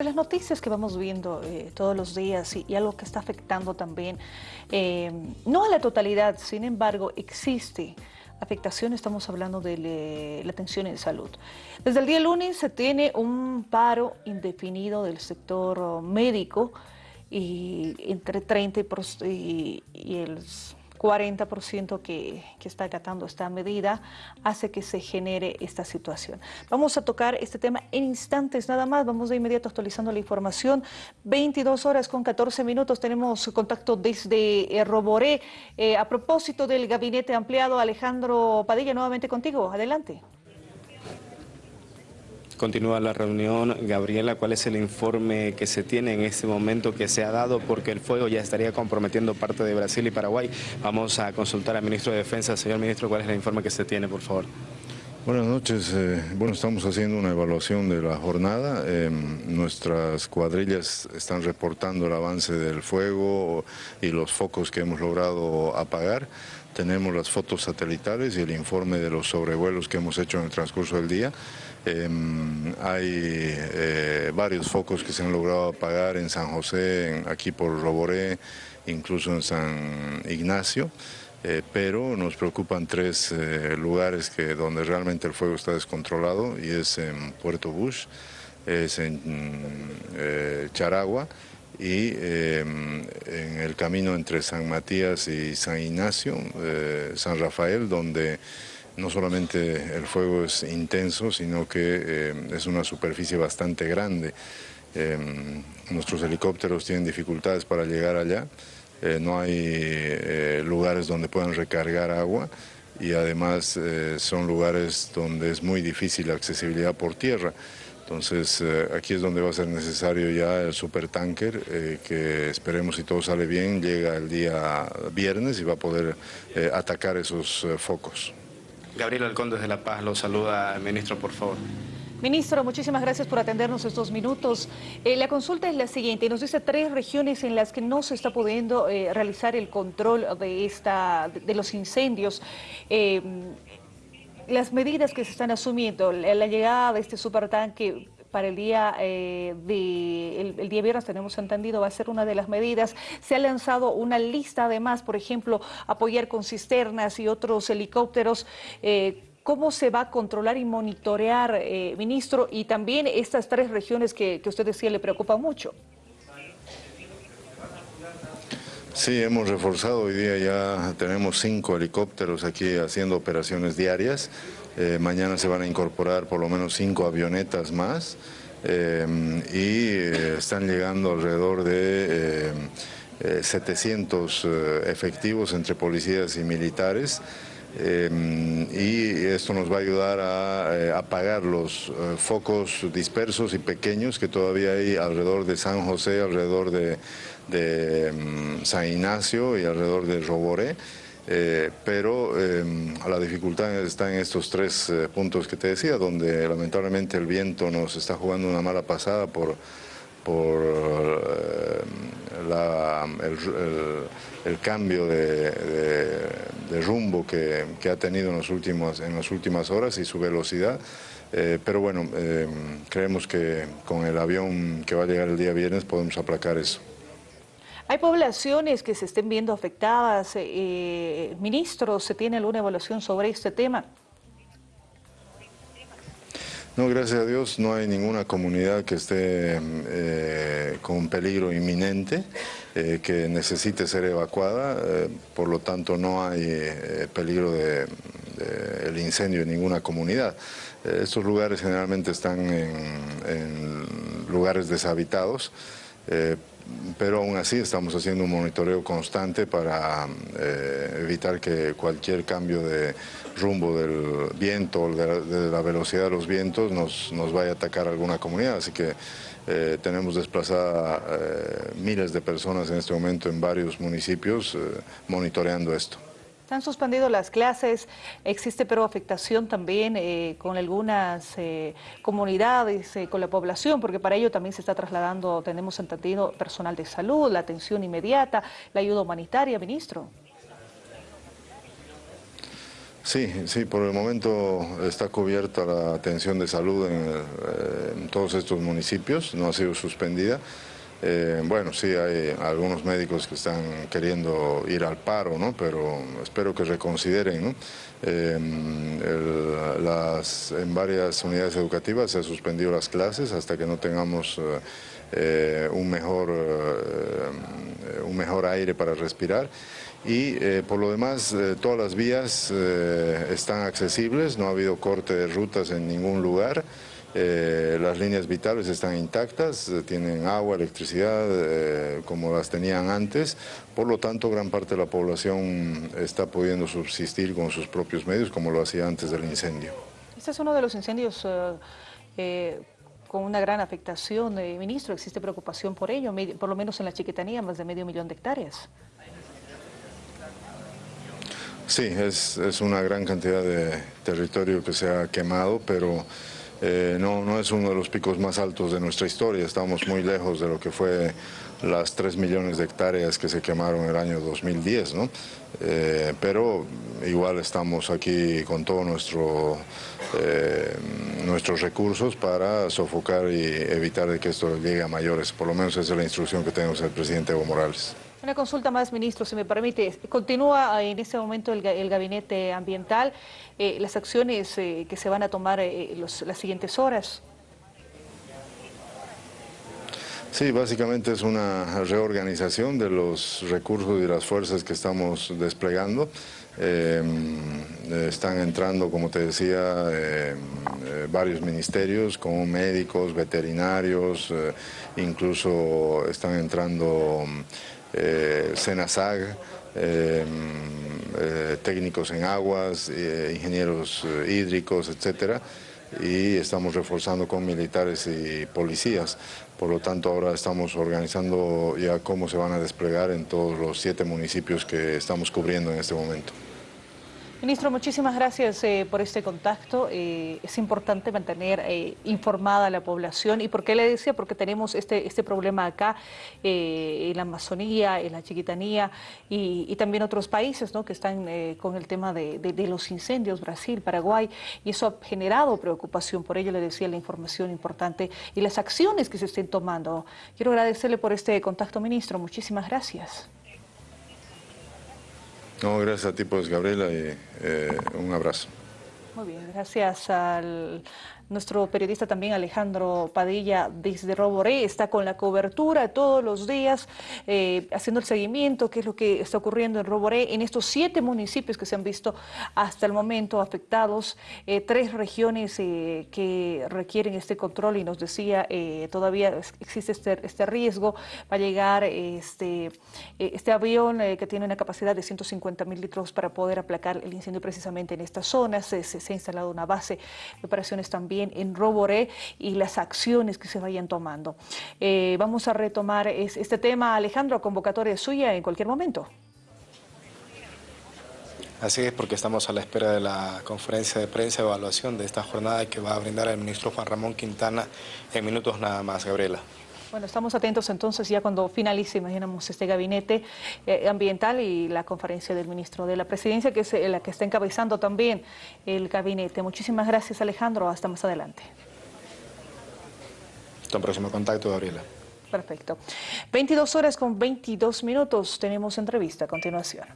Las noticias que vamos viendo eh, todos los días y, algo que está afectando también, eh, no a la totalidad, sin embargo, existe afectación, estamos hablando de la atención en salud. Desde el día lunes se tiene un paro indefinido del sector médico y entre 30 y, y el 40% que, que está acatando esta medida hace que se genere esta situación. Vamos a tocar este tema en instantes nada más, vamos de inmediato actualizando la información. 22 horas con 14 minutos, tenemos contacto desde eh, Roboré. Eh, a propósito del gabinete ampliado, Alejandro Padilla, nuevamente contigo, adelante. Continúa la reunión. Gabriela, ¿cuál es el informe que se tiene en este momento que se ha dado? Porque el fuego ya estaría comprometiendo parte de Brasil y Paraguay. Vamos a consultar al ministro de Defensa. Señor ministro, ¿cuál es el informe que se tiene, por favor? Buenas noches. Eh, bueno, estamos haciendo una evaluación de la jornada. Em, nuestras cuadrillas están reportando el avance del fuego y los focos que hemos logrado apagar. Tenemos las fotos satelitales y el informe de los sobrevuelos que hemos hecho en el transcurso del día. Em, hay eh, varios focos que se han logrado apagar en San José, aquí por Roboré, incluso en San Ignacio. Eh, pero nos preocupan tres eh, lugares que, donde realmente el fuego está descontrolado y es en Puerto Bush, es en Charagua y em, en el camino entre San Matías y San Ignacio, San Rafael, donde no solamente el fuego es intenso, sino que eh, es una superficie bastante grande. Em, nuestros helicópteros tienen dificultades para llegar allá, eh, no hay eh, lugares donde puedan recargar agua y además son lugares donde es muy difícil la accesibilidad por tierra. Entonces aquí es donde va a ser necesario ya el supertanker, que esperemos si todo sale bien, llega el día viernes y va a poder atacar esos focos. Gabriel Alcón desde La Paz lo saluda, ministro, por favor. Ministro, muchísimas gracias por atendernos estos minutos. Eh, la consulta es la siguiente, nos dice tres regiones en las que no se está pudiendo eh, realizar el control de, esta, de, los incendios. Eh, las medidas que se están asumiendo, la, llegada de este supertanque para el día eh, de el, día viernes tenemos entendido va a ser una de las medidas. Se ha lanzado una lista además, por ejemplo, apoyar con cisternas y otros helicópteros. Eh, ¿Cómo se va a controlar y monitorear, eh, ministro? Y también estas tres regiones que, que usted decía le preocupa mucho. Sí, hemos reforzado, hoy día ya tenemos cinco helicópteros aquí haciendo operaciones diarias. Eh, mañana se van a incorporar por lo menos cinco avionetas más eh, y eh, están llegando alrededor de 700 efectivos entre policías y militares. y esto nos va a ayudar a apagar los focos dispersos y pequeños que todavía hay alrededor de San José, alrededor de, de mm, San Ignacio y alrededor de Roboré, eh, pero eh, la dificultad está en estos tres eh, puntos que te decía, donde lamentablemente el viento nos está jugando una mala pasada por, por el, cambio de, rumbo que, que, ha tenido en, los últimos, en las últimas horas y su velocidad. pero bueno, creemos que con el avión que va a llegar el día viernes podemos aplacar eso. ¿Hay poblaciones que se estén viendo afectadas? Eh, eh, ministro, ¿se tiene alguna evaluación sobre este tema? No, gracias a Dios no hay ninguna comunidad que esté eh, con peligro inminente, que necesite ser evacuada, por lo tanto no hay peligro de, el incendio en ninguna comunidad. estos lugares generalmente están en lugares deshabitados, pero aún así estamos haciendo un monitoreo constante para eh, evitar que cualquier cambio de rumbo del viento o de, la velocidad de los vientos nos, nos vaya a atacar alguna comunidad. Así que eh, tenemos desplazada eh, miles de personas en este momento en varios municipios monitoreando esto. Están suspendido las clases, existe pero afectación también eh, con algunas eh, comunidades, eh, con la población, porque para ello también se está trasladando, tenemos entendido, personal de salud, la atención inmediata, la ayuda humanitaria, ministro. Sí, sí, por el momento está cubierta la atención de salud en todos estos municipios, no ha sido suspendida. Eh, bueno, sí, hay algunos médicos que están queriendo ir al paro, ¿no? pero espero que reconsideren. Eh, en varias unidades educativas se han suspendido las clases hasta que no tengamos eh, un, mejor, un mejor aire para respirar y por lo demás todas las vías están accesibles, no ha habido corte de rutas en ningún lugar. Eh, las líneas vitales están intactas, eh, tienen agua, electricidad, eh, como las tenían antes, por lo tanto gran parte de la población está pudiendo subsistir con sus propios medios como lo hacía antes del incendio. Este es uno de los incendios con una gran afectación, ministro, ¿existe preocupación por ello? Por lo menos en la chiquitanía, más de medio millón de hectáreas. Sí, es, es una gran cantidad de territorio que se ha quemado, pero eh, no, no es uno de los picos más altos de nuestra historia, estamos muy lejos de lo que fue las 3 millones de hectáreas que se quemaron el año 2010, ¿no? Eh, pero igual estamos aquí con todos eh, nuestros recursos para sofocar y evitar que esto llegue a mayores, por lo menos esa es la instrucción que tenemos del presidente Evo Morales. Una consulta más, ministro, si me permite. Continúa en este momento el, gabinete ambiental. Eh, las acciones eh, que se van a tomar eh, las siguientes horas. Sí, básicamente es una reorganización de los recursos y las fuerzas que estamos desplegando. están entrando, como te decía, varios ministerios como médicos, veterinarios, incluso están entrando eh, SENASAG, eh, eh, técnicos en aguas, ingenieros hídricos, etcétera, y estamos reforzando con militares y policías. Por lo tanto, ahora estamos organizando ya cómo se van a desplegar en todos los siete municipios que estamos cubriendo en este momento. Ministro, muchísimas gracias eh, por este contacto. Eh, es importante mantener eh, informada a la población. ¿Y por qué le decía? Porque tenemos este, este problema acá en la Amazonía, en la Chiquitanía y, también otros países ¿no? que están con el tema de, de, los incendios, Brasil, Paraguay, y eso ha generado preocupación. Por ello le decía la información importante y las acciones que se estén tomando. Quiero agradecerle por este contacto, ministro. Muchísimas gracias. No, gracias a ti, pues, Gabriela, y eh, un abrazo. Muy bien, gracias al nuestro periodista también Alejandro Padilla desde Roboré está con la cobertura todos los días, eh, haciendo el seguimiento, qué es lo que está ocurriendo en Roboré, en estos siete municipios que se han visto hasta el momento afectados, eh, tres regiones eh, que requieren este control y nos decía todavía existe este, este, riesgo, va a llegar este, este avión que tiene una capacidad de 150 mil litros para poder aplacar el incendio precisamente en estas zonas, se, se ha instalado una base de operaciones también en Roboré y las acciones que se vayan tomando. Eh, vamos a retomar este tema, Alejandro, convocatoria suya en cualquier momento. Así es, porque estamos a la espera de la conferencia de prensa de evaluación de esta jornada que va a brindar el ministro Juan Ramón Quintana en minutos nada más, Gabriela. Bueno, estamos atentos entonces ya cuando finalice, imaginamos, este gabinete eh, ambiental y la conferencia del ministro de la Presidencia, que es eh, la que está encabezando también el gabinete. Muchísimas gracias, Alejandro. Hasta más adelante. Hasta un próximo contacto, Gabriela. Perfecto. 22 horas con 22 minutos. Tenemos entrevista a continuación.